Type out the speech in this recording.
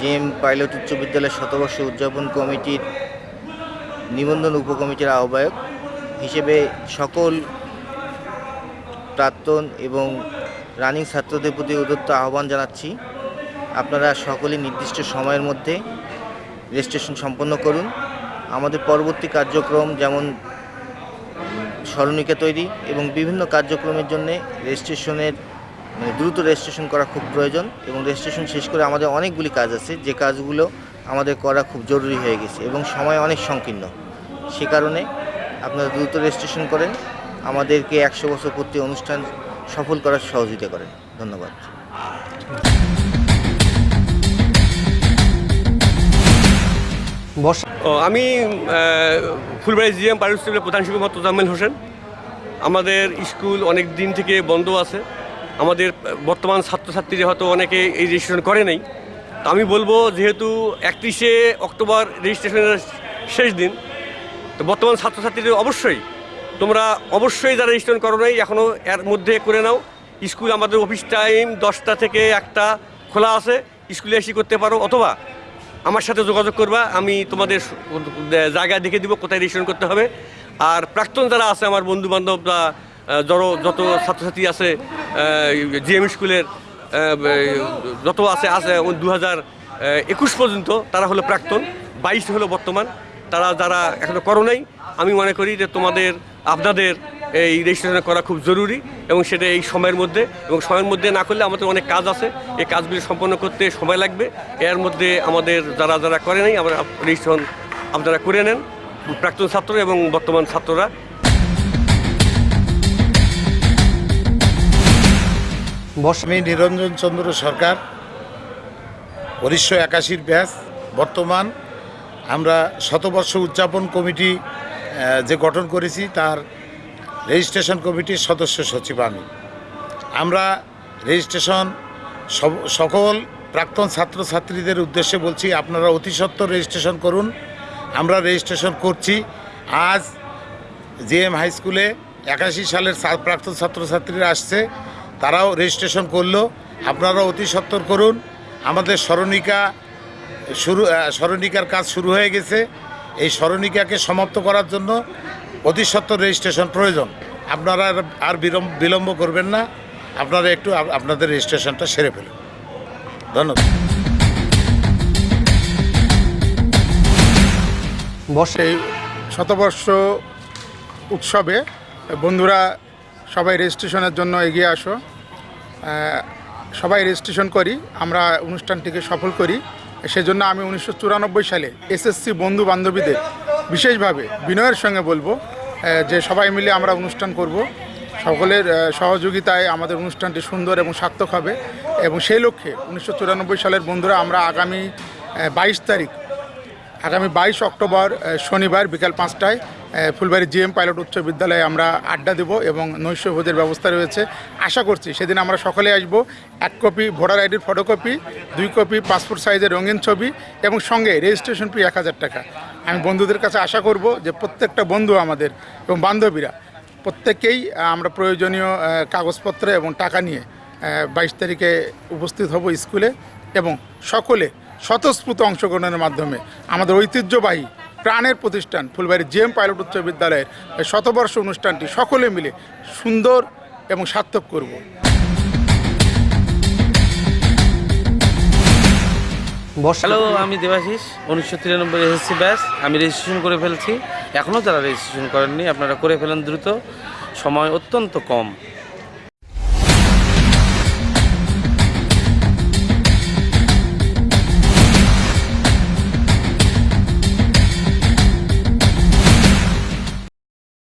JM pilot উচ্চ বিদ্যালয়ের শতবর্ষ উদযাপন কমিটির নিবন্ধন উপকমিটির আহ্বায়ক হিসেবে সকল প্রাক্তন এবং রানিং ছাত্রদের প্রতি উদত্ত আহ্বান জানাচ্ছি। আপনারা সকলে নির্দিষ্ট সময়ের মধ্যে রেজিস্ট্রেশন সম্পন্ন করুন। আমাদের পরবর্তী কার্যক্রম যেমন স্মরণিকা তৈরি এবং বিভিন্ন কার্যক্রমের জন্য রেজিস্ট্রেশনের মানে দ্রুত রেজিস্ট্রেশন করা খুব প্রয়োজন এবং রেজিস্ট্রেশন শেষ করে আমাদের অনেকগুলি কাজ আছে। যে কাজগুলো আমাদের করা খুব জরুরি হয়ে গেছে এবং সময় অনেক সংকীর্ণ। সে কারণে আপনারা দ্রুত রেজিস্ট্রেশন করেন আমাদেরকে একশো বছর পূর্তি অনুষ্ঠান সফল করার সহযোগিতা করেন। ধন্যবাদ। আমি ফুলবাড়ি জিএম স্কুলের প্রধান শিক্ষক মোহাম্মদ তোজাম্মেল হোসেন। আমাদের স্কুল অনেক দিন থেকে বন্ধ আছে। আমাদের বর্তমান ছাত্রছাত্রীরা হয়তো অনেকে এই রেজিস্ট্রেশন করে নেই, তো আমি বলব যেহেতু একত্রিশে অক্টোবর রেজিস্ট্রেশনের শেষ দিন, তো বর্তমান ছাত্রছাত্রীদের অবশ্যই, তোমরা অবশ্যই যারা রেজিস্ট্রেশন করো নাই এখনও এর মধ্যে করে নাও। স্কুল আমাদের অফিস টাইম দশটা থেকে একটা খোলা আছে, স্কুলে এসে করতে পারো অথবা আমার সাথে যোগাযোগ করবা, আমি তোমাদের জায়গা দেখে দিব কোথায় রেজিস্ট্রেশন করতে হবে। আর প্রাক্তন যারা আছে, আমার বন্ধু বান্ধব আহ, যত ছাত্রছাত্রী আছে জিএম স্কুলের যত আছে আছে দু হাজার একুশ পর্যন্ত তারা হলো প্রাক্তন বাইশ হলো বর্তমান। তারা যারা এখনও করো নাই আমি মনে করি যে তোমাদের আপনাদের এই রেজিস্ট্রেশন করা খুব জরুরি এবং সেটা এই সময়ের মধ্যে এবং সময়ের মধ্যে না করলে আমাদের অনেক কাজ আছে। এই কাজগুলি সম্পন্ন করতে সময় লাগবে। এর মধ্যে আমাদের যারা যারা করে নাই আমরা রেজিস্ট্রেশন আপনারা করে নেন। প্রাক্তন ছাত্র এবং বর্তমান ছাত্ররা। আমি নিরঞ্জন চন্দ্র সরকার, উনিশশো একাশির ব্যাস, বর্তমান আমরা শতবর্ষ উদযাপন কমিটি যে গঠন করেছি তার রেজিস্ট্রেশন কমিটির সদস্য সচিব আমি। আমরা রেজিস্ট্রেশন সকল প্রাক্তন ছাত্রছাত্রীদের উদ্দেশ্যে বলছি, আপনারা অতি সত্বর রেজিস্ট্রেশন করুন। আমরা রেজিস্ট্রেশন করছি। আজ জিএম হাই স্কুলে একাশি সালের প্রাক্তন ছাত্রছাত্রীরা আসছে। তারাও রেজিস্ট্রেশন করল। আপনারা অতি সত্তর করুন। আমাদের স্মরণিকা শুরু স্মরণিকার কাজ শুরু হয়ে গেছে। এই স্মরণিকাকে সমাপ্ত করার জন্য অতি সত্তর রেজিস্ট্রেশন প্রয়োজন। আপনারা আর- বিলম্ব করবেন না। আপনারা একটু আপনাদের রেজিস্ট্রেশনটা সেরে ফেলুন। ধন্যবাদ। এই শতবর্ষ উৎসবে বন্ধুরা সবাই রেজিস্ট্রেশনের জন্য এগিয়ে আসো। সবাই রেজিস্ট্রেশন করি, আমরা অনুষ্ঠানটিকে সফল করি। সেজন্য আমি উনিশশো চুরানব্বই সালে এসএসসি বন্ধু বান্ধবীদের বিশেষভাবে বিনয়ের সঙ্গে বলব যে সবাই মিলে আমরা অনুষ্ঠান করব। সকলের সহযোগিতায় আমাদের অনুষ্ঠানটি সুন্দর এবং সার্থক হবে। এবং সেই লক্ষ্যে উনিশশো চুরানব্বই সালের বন্ধুরা, আমরা আগামী বাইশ তারিখ, আগামী বাইশ অক্টোবর শনিবার বিকাল পাঁচটায় ফুলবাড়ি জিএম পাইলট উচ্চ বিদ্যালয়ে আমরা আড্ডা দেব এবং নৈশভোজের ব্যবস্থা রয়েছে। আশা করছি সেদিন আমরা সকলে আসব। এক কপি ভোটার আইডির ফটোকপি, দুই কপি পাসপোর্ট সাইজের রঙিন ছবি এবং সঙ্গে রেজিস্ট্রেশন ফি এক হাজার টাকা। আমি বন্ধুদের কাছে আশা করব যে প্রত্যেকটা বন্ধু আমাদের এবং বান্ধবীরা প্রত্যেকেই আমরা প্রয়োজনীয় কাগজপত্র এবং টাকা নিয়ে বাইশ তারিখে উপস্থিত হব স্কুলে এবং সকলে স্বতঃস্ফূর্ত অংশগ্রহণের মাধ্যমে। আমাদের ঐতিহ্যবাহী প্রাণের প্রতিষ্ঠান ফুলবাড়ি জেএম পাইলট উচ্চ বিদ্যালয়ের শতবর্ষ অনুষ্ঠানটি সকলে মিলে সুন্দর এবং সার্থক করব। হ্যালো আমি দেবাশিস উনিশশো তিরানব্বই এসএসসি ব্যাস আমি রেজিস্ট্রেশন করে ফেলছি। এখনও যারা রেজিস্ট্রেশন করেননি আপনারা করে ফেলেন দ্রুত। সময় অত্যন্ত কম।